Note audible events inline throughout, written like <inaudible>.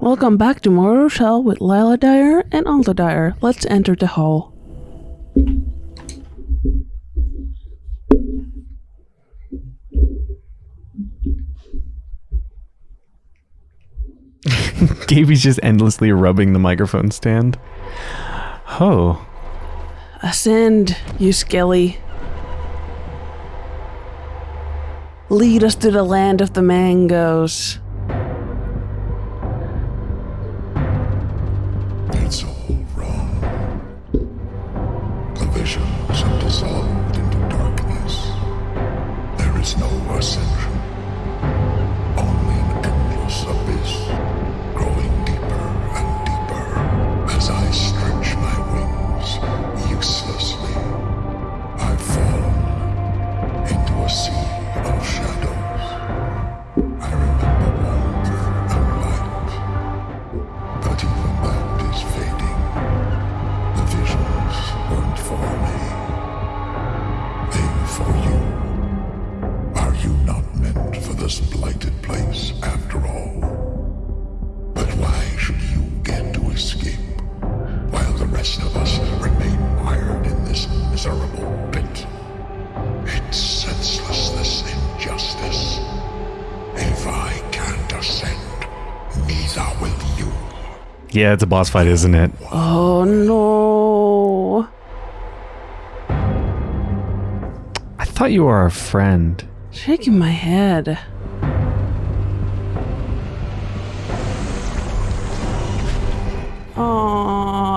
Welcome back to Mortal Shell with Lila Dyer and Alta Dyer. Let's enter the hall. <laughs> Gaby's just endlessly rubbing the microphone stand. Oh. Ascend, you skelly. Lead us to the land of the mangoes. This blighted place after all? But why should you get to escape while the rest of us remain mired in this miserable pit? It's senseless, this injustice. If I can't ascend, neither will you. Yeah, it's a boss fight, isn't it? Oh no. I thought you were our friend. Shaking my head.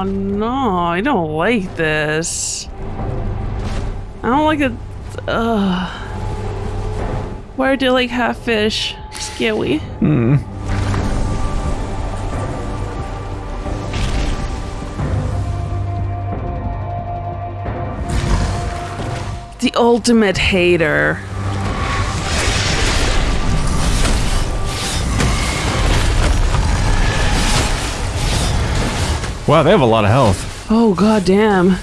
Oh no, I don't like this. I don't like it. Ugh. Why do you like half fish? Scary. Hmm. The ultimate hater. Wow, they have a lot of health. Oh god damn.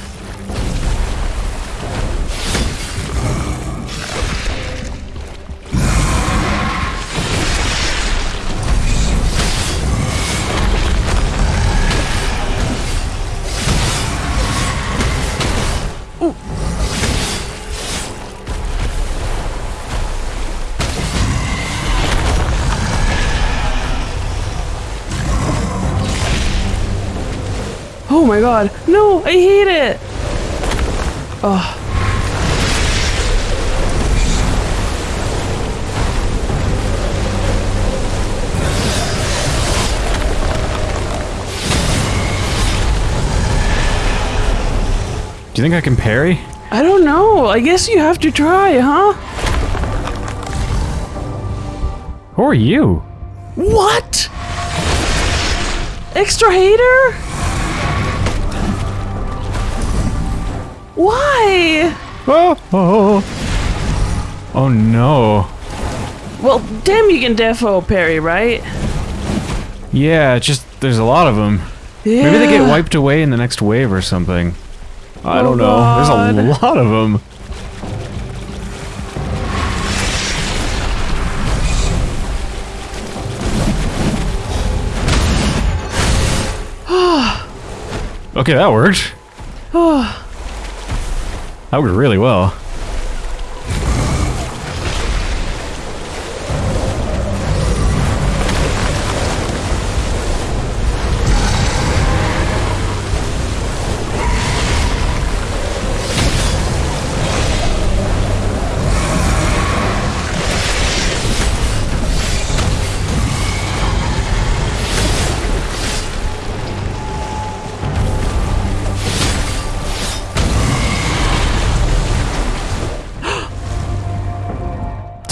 My god. No, I hate it. Oh. Do you think I can parry? I don't know. I guess you have to try, huh? Who are you? What? Extra hater? Why? Oh, oh, oh no. Well, damn, you can defo parry, right? Yeah, it's just there's a lot of them. Yeah. Maybe they get wiped away in the next wave or something. I Oh, don't know. There's a lot of them. <sighs> okay, that worked. <sighs> Oh. That worked really well.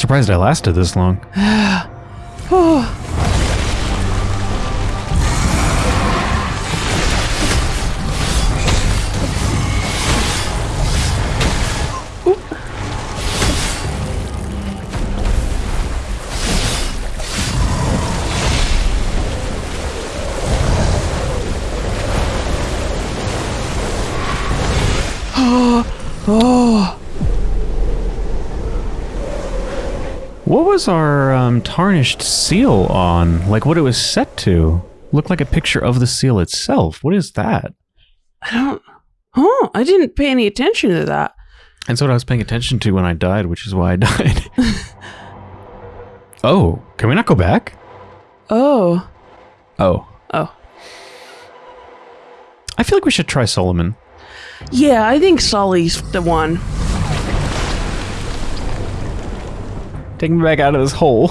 Surprised I lasted this long. <sighs> <sighs> <sighs> was our um, tarnished seal on? Like what it was set to? look like a picture of the seal itself. What is that? I don't. Huh? I didn't pay any attention to that. That's what I was paying attention to when I died, which is why I <laughs> died. oh, can we not go back? Oh. Oh. Oh. I feel like we should try Solomon. Yeah, I think Sully's the one. Take me back out of this hole.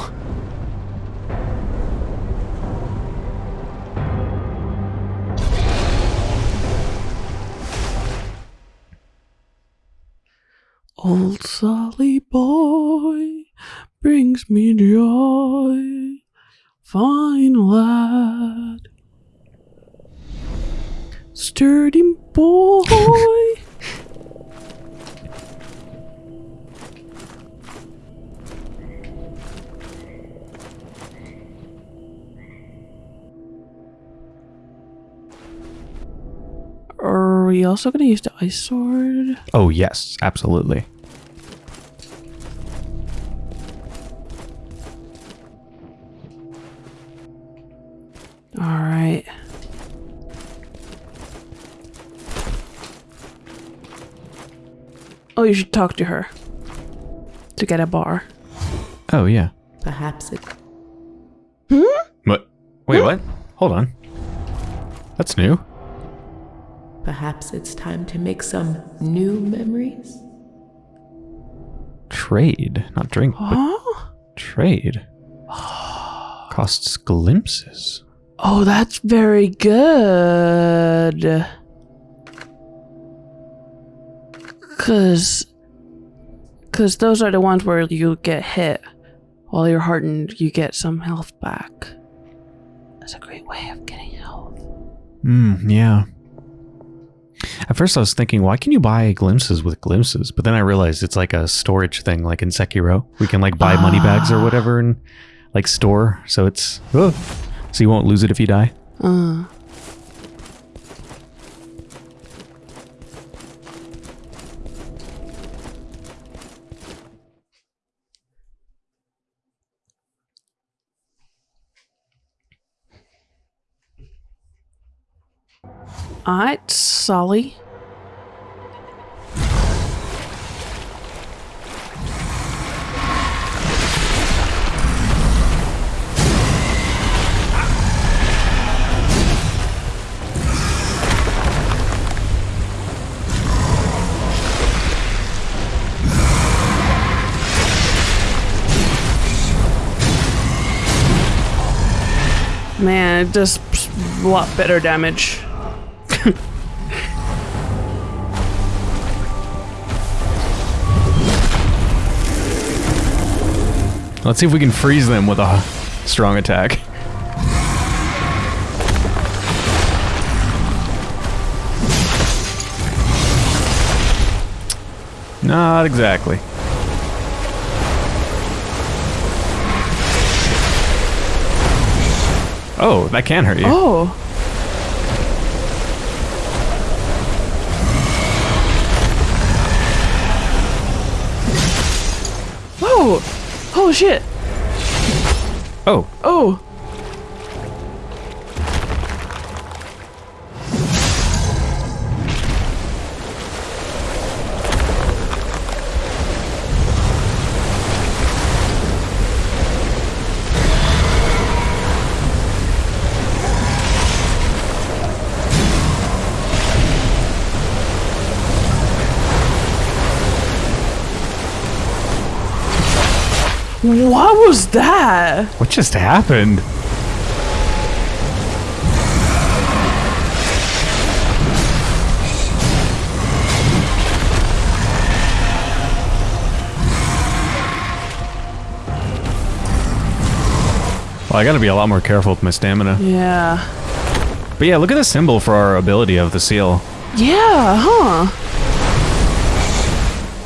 Old Sully boy brings me joy. Fine lad. Sturdy boy. We also going to use the ice sword? Oh, yes, absolutely. All right. Oh, you should talk to her to get a bar. Oh, yeah. Perhaps it Hmm? What? Wait, what? Hold on. That's new. Perhaps it's time to make some new memories. Trade. Not drink, Huh? trade. <gasps> Costs glimpses. Oh, that's very good. Cause, cause those are the ones where you get hit while you're hardened. You get some health back. That's a great way of getting health. Hmm, yeah. At first I was thinking, why can you buy glimpses with glimpses? But then I realized it's like a storage thing, like in Sekiro. We can like buy money bags or whatever and like store. So it's, oh, so you won't lose it if you die. Uh. Alright, Solly. Man, it does a lot better damage. Let's see if we can freeze them with a strong attack. Not exactly. Oh, that can hurt you. Oh. Oh shit. Oh, Oh. What was that? what just happened? Well, I gotta be a lot more careful with my stamina. Yeah. But yeah, look at the symbol for our ability of the seal. Yeah, huh?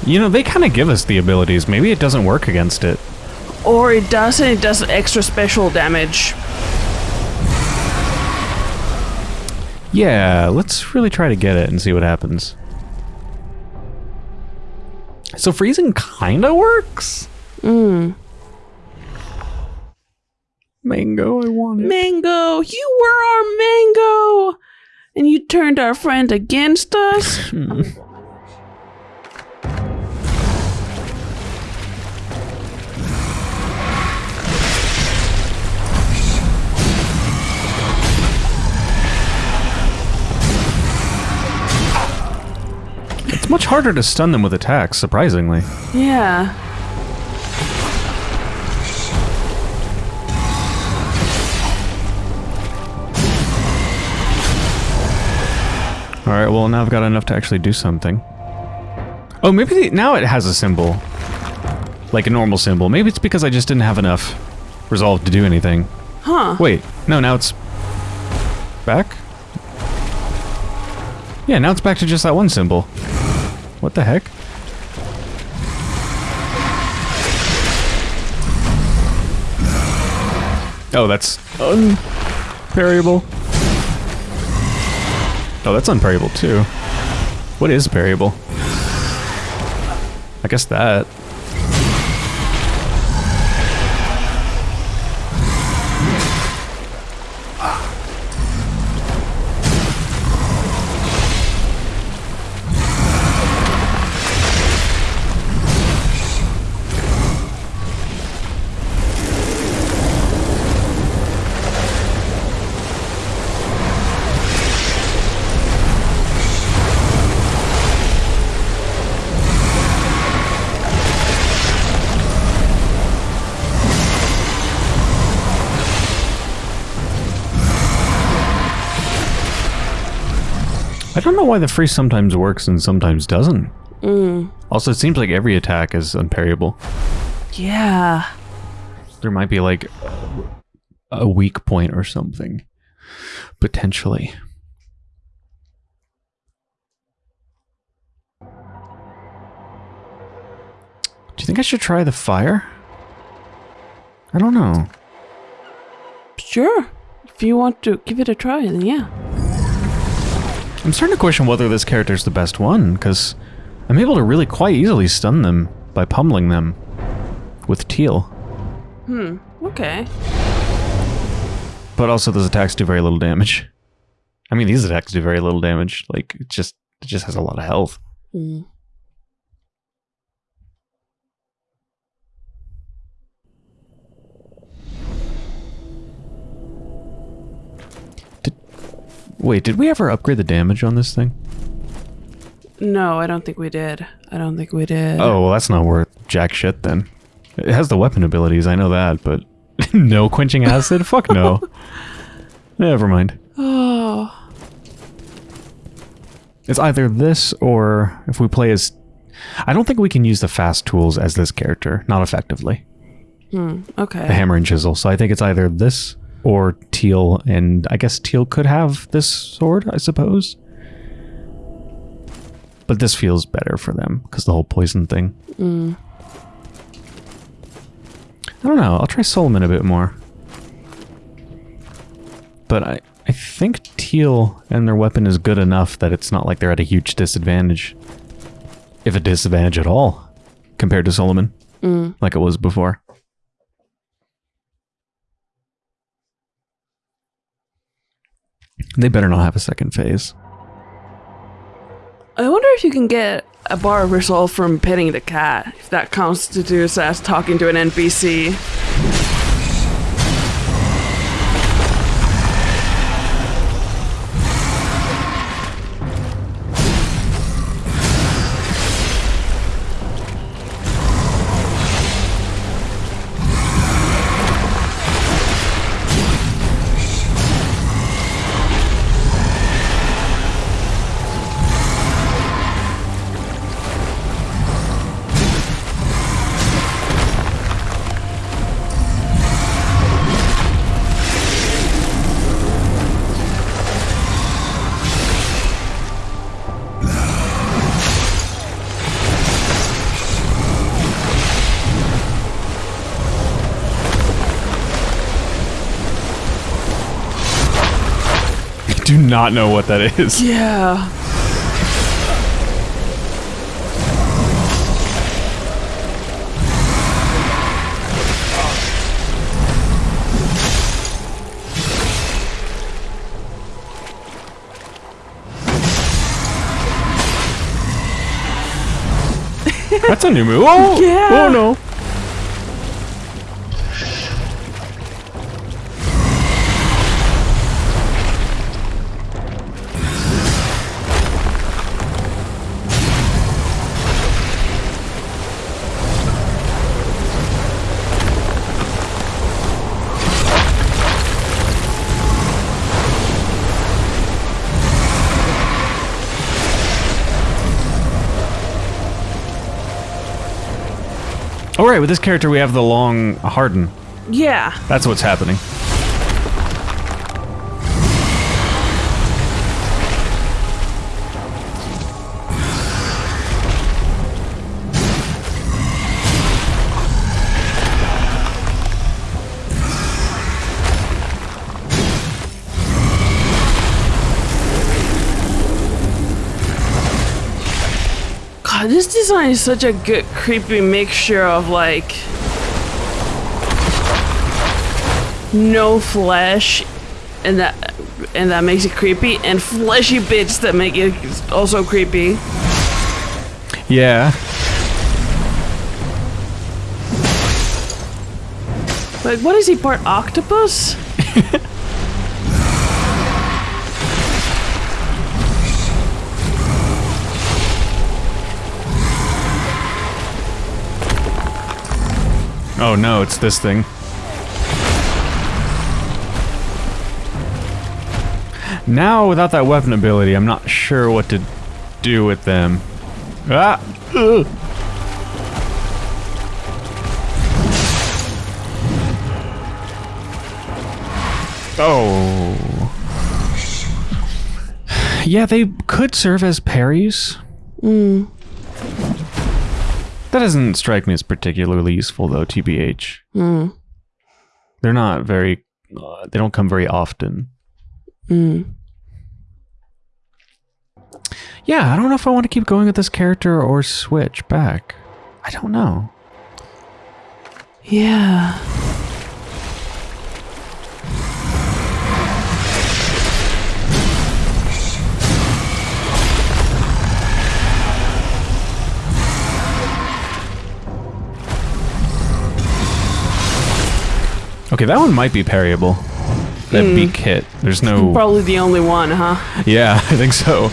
You know, they kind of give us the abilities. Maybe it doesn't work against it. Or it does and it does extra special damage. Yeah, let's really try to get it and see what happens. So freezing kind of works. Mm. Mango, I want it. Mango, Mango, you were our Mango! And you turned our friend against us? <laughs> much harder to stun them with attacks, surprisingly. Yeah. Alright, well, now I've got enough to actually do something. Oh, maybe the, now it has a symbol. Like a normal symbol. Maybe it's because I just didn't have enough resolve to do anything. Huh. Wait, no, now it's back? Yeah, now it's back to just that one symbol. What the heck? Oh, that's unparryable. Oh, that's unparryable too. What is parryable? I guess that. Don't know why the freeze sometimes works and sometimes doesn't. Mm. Also, it seems like every attack is unparryable. Yeah. There might be like a weak point or something. Potentially. Do you think I should try the fire? I don't know. Sure. If you want to give it a try, then yeah. I'm starting to question whether this character is the best one, because I'm able to really quite easily stun them by pummeling them with Tiel. Hmm. Okay. But also those attacks do very little damage. I mean, these attacks do very little damage. Like, it just, it just has a lot of health. Hmm. Wait, did we ever upgrade the damage on this thing? No, I don't think we did. I don't think we did. Oh, well, that's not worth jack shit then. It has the weapon abilities, I know that, but <laughs> no quenching acid? Fuck no. <laughs> Never mind. Oh. It's either this or if we play as... I don't think we can use the fast tools as this character, not effectively. Hmm. Okay. The hammer and chisel. So I think it's either this or Tiel, and I guess Tiel could have this sword, I suppose. But this feels better for them, because the whole poison thing. Mm. I don't know, I'll try Solomon a bit more. But I, I think Tiel and their weapon is good enough that it's not like they're at a huge disadvantage. If a disadvantage at all, compared to Solomon, Mm. like it was before. They better not have a second phase. I wonder if you can get a bar of resolve from petting the cat, if that constitutes as talking to an NPC. do not know what that is. Yeah. That's a new move. Oh, oh yeah. oh no. Right, with this character, we have the long harden. Yeah. That's what's happening. Design is such a good creepy mixture of like no flesh and that and that makes it creepy and fleshy bits that make it also creepy. Yeah. Like what is he part octopus? <laughs> Oh no, it's this thing. Now, without that weapon ability, I'm not sure what to do with them. Ah! Ugh. Oh. Yeah, they could serve as parries. That doesn't strike me as particularly useful, though, TBH. Mm. They're not very. Uh, they don't come very often. Mm. Yeah, I don't know if I want to keep going with this character or switch back. I don't know. Yeah. Okay, that one might be parryable. That hmm. beak hit. There's no. Probably the only one, huh? Yeah, <laughs> I think so.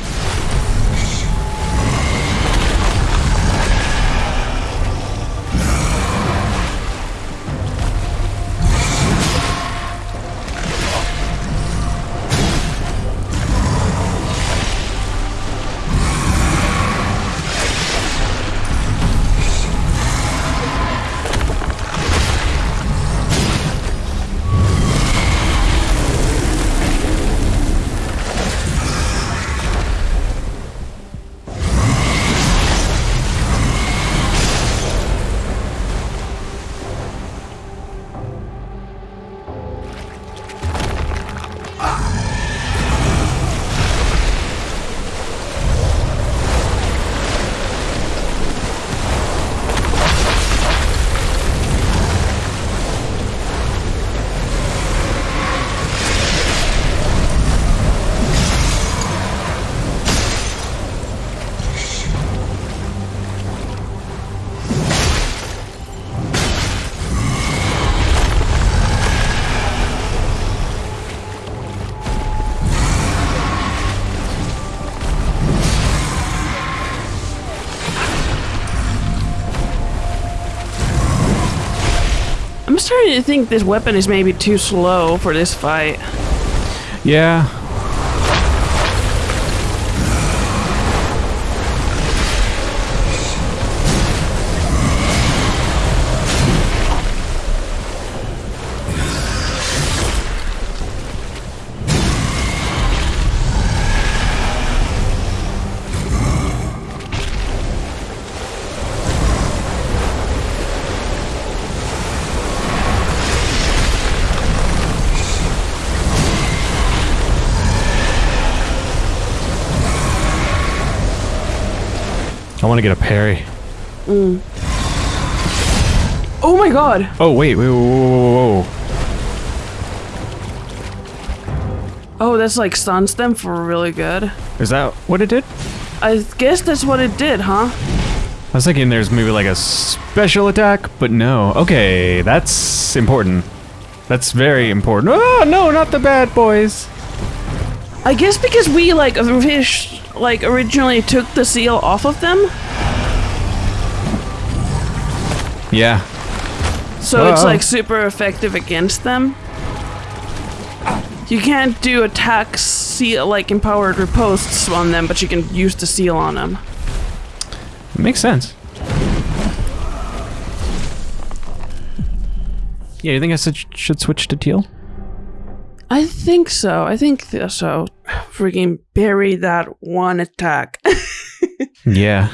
Starting to think this weapon is maybe too slow for this fight. Yeah. I want to get a parry. Mm. Oh my god! Oh, wait, wait, whoa, whoa, whoa, whoa. Oh, that's like stuns them for really good. Is that what it did? I guess that's what it did, huh? I was thinking there's maybe like a special attack, but no. Okay, that's important. That's very important. Oh no, not the bad boys. I guess because we like fish like originally took the seal off of them, Yeah. so it's like super effective against them. You can't do attacks seal like empowered ripostes on them, but you can use the seal on them. Makes sense. Yeah, you think I should, should switch to Tiel? I think so. I think th- so. Freaking bury that one attack. <laughs> Yeah.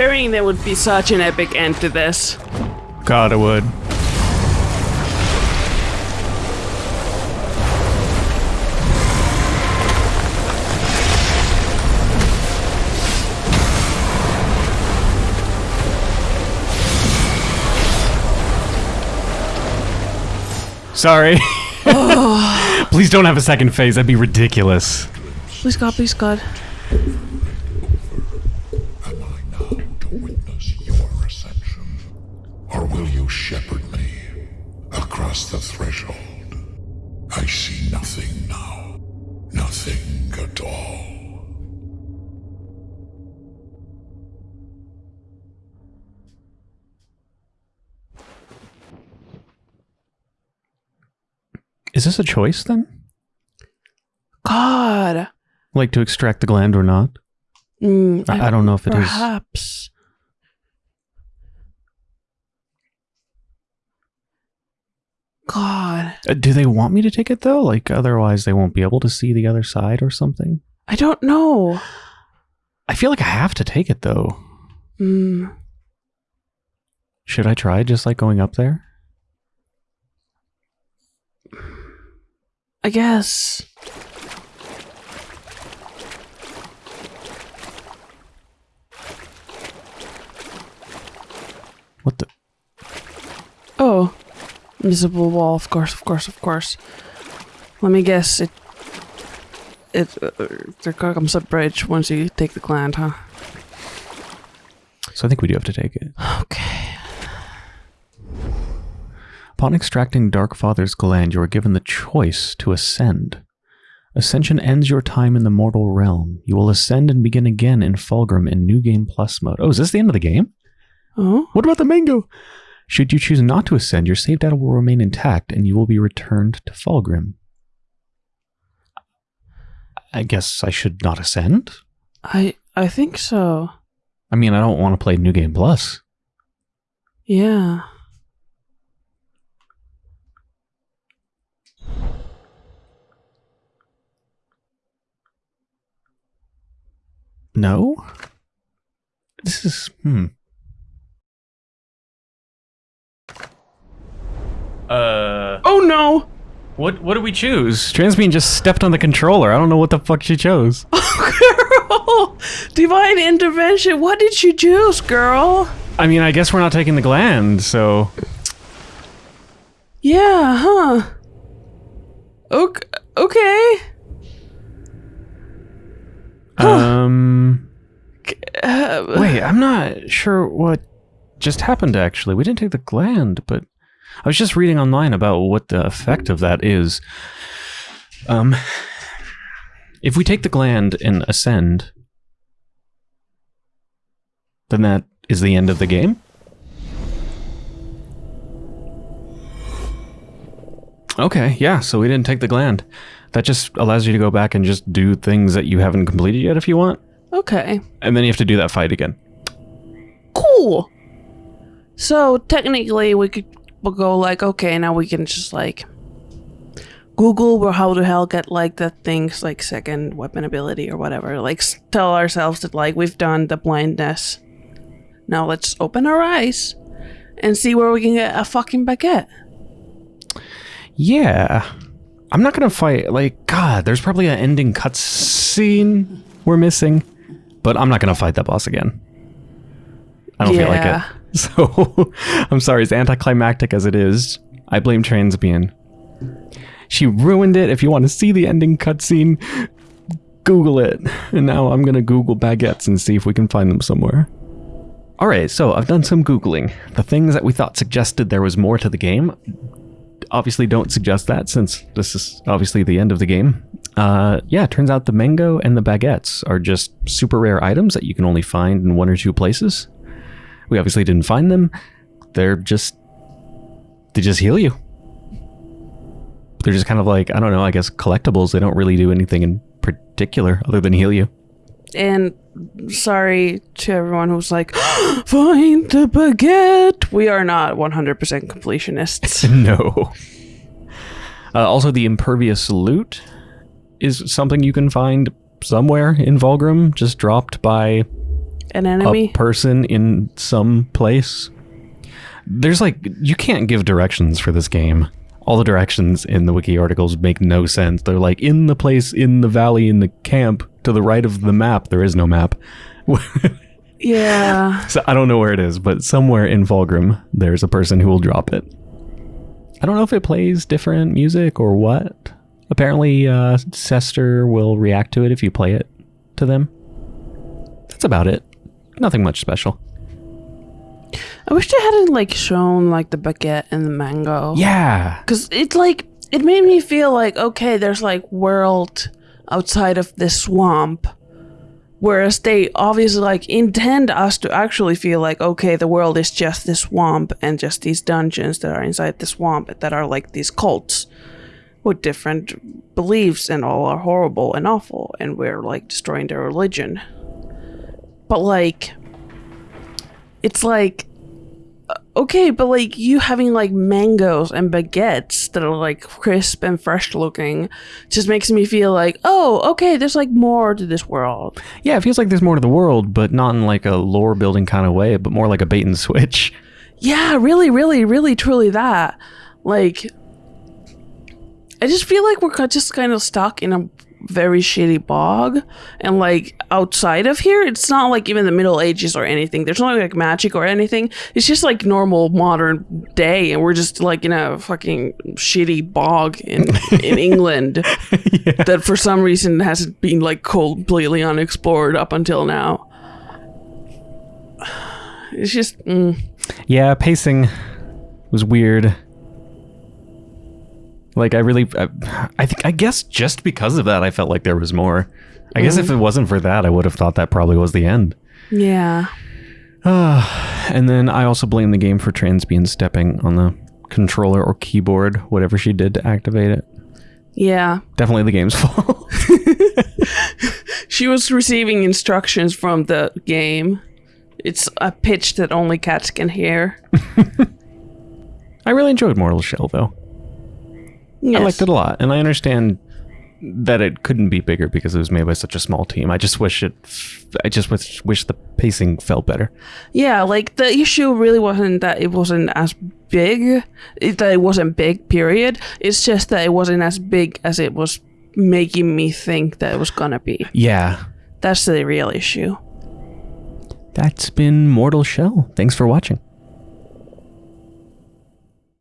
Hearing there would be such an epic end to this. God, it would. Sorry. <laughs> Oh. Please don't have a second phase. That'd be ridiculous. Please God, please God. Is this a choice then? God. Like to extract the gland or not? Mm, I, I don't know if it is. Perhaps. God. Uh, do they want me to take it though? Like otherwise they won't be able to see the other side or something? I don't know. I feel like I have to take it though. Mm, Should I try just like going up there? I guess. What the? Oh. Invisible wall, of course, of course, of course. Let me guess, it. It. Uh, there comes a bridge once you take the gland, huh? So I think we do have to take it. Okay. Upon extracting Dark Father's gland, you are given the choice to ascend. Ascension ends your time in the mortal realm. You will ascend and begin again in Fallgrim in New Game Plus mode. Oh, is this the end of the game? Oh? What about the mango? Should you choose not to ascend, your save data will remain intact and you will be returned to Fallgrim. I guess I should not ascend? I. I think so. I mean, I don't want to play New Game Plus. Yeah. No? This is. Hmm. Uh. Oh no! What what do we choose? Transbean just stepped on the controller. I don't know what the fuck she chose. <laughs> Oh, girl! Divine intervention, what did she choose, girl? I mean, I guess we're not taking the gland, so Yeah, huh? Okay. okay. Um Uh, wait, I'm not sure what just happened actually. We didn't take the gland, but I was just reading online about what the effect of that is. Um if we take the gland and ascend, then that is the end of the game? Okay, yeah, so we didn't take the gland. That just allows you to go back and just do things that you haven't completed yet if you want. okay. And then you have to do that fight again. Cool. So technically, we could go like, okay, now we can just like Google where how the hell get like the things like second weapon ability or whatever. Like tell ourselves that like we've done the blindness. Now let's open our eyes and see where we can get a fucking baguette. Yeah. I'm not gonna fight like God, there's probably an ending cutscene we're missing. But I'm not gonna fight that boss again. I don't feel like it. <laughs> So I'm sorry, as anticlimactic as it is, I blame Transbian. She ruined it. If you want to see the ending cutscene, Google it. And now I'm gonna Google baguettes and see if we can find them somewhere. Alright, so I've done some Googling. The things that we thought suggested there was more to the game obviously don't suggest that since this is obviously the end of the game. Uh, yeah, turns out the mango and the baguettes are just super rare items that you can only find in one or two places. We obviously didn't find them. They're just they just heal you. They're just kind of like I don't know. I guess collectibles. They don't really do anything in particular other than heal you. And sorry to everyone who's like, <gasps> find the baguette. We are not 100% completionists. <laughs> no. Uh, also, the impervious lute is something you can find somewhere in Fallgrim, just dropped by An a enemy? person in some place. There's like you can't give directions for this game. All the directions in the wiki articles make no sense. They're like in the place, in the valley, in the camp, to the right of the map. There is no map. <laughs> yeah. so I don't know where it is, but somewhere in Fallgrim, there's a person who will drop it. I don't know if it plays different music or what. Apparently, uh, Sester will react to it if you play it to them. That's about it. Nothing much special. I wish they hadn't like shown like the baguette and the mango. Yeah. Cause it's like it made me feel like okay, there's like world outside of this swamp. Whereas they obviously like intend us to actually feel like okay, the world is just this swamp and just these dungeons that are inside the swamp that are like these cults with different beliefs and all are horrible and awful and we're like destroying their religion. But like it's like uh, okay, but like you having like mangoes and baguettes that are like crisp and fresh looking just makes me feel like, oh, okay, there's like more to this world. Yeah, it feels like there's more to the world, but not in like a lore building kind of way, but more like a bait and switch. Yeah, really, really, really, truly that. Like, I just feel like we're just kind of stuck in a very shitty bog. And like outside of here it's not like even the middle ages or anything. There's no like magic or anything. It's just like normal modern day and we're just like in a fucking shitty bog in in <laughs> england that for some reason hasn't been like completely unexplored up until now. <sighs> It's just mm, Yeah, pacing was weird. Like I really, I, I think, I guess just because of that, I felt like there was more. I guess if mm-hmm. it wasn't for that, I would have thought that probably was the end. yeah <sighs> And then I also blame the game for Transbian stepping on the controller or keyboard, whatever she did to activate it. yeah Definitely the game's <laughs> fault. She was receiving instructions from the game. It's a pitch that only cats can hear. <laughs> I really enjoyed Mortal Shell though. Yes. I liked it a lot, and I understand that it couldn't be bigger because it was made by such a small team. I just wish it. I just wish, wish the pacing felt better. Yeah, like the issue really wasn't that it wasn't as big, it, that it wasn't big, period. It's just that it wasn't as big as it was making me think that it was gonna be. Yeah, That's the real issue. that's been Mortal Shell. Thanks for watching.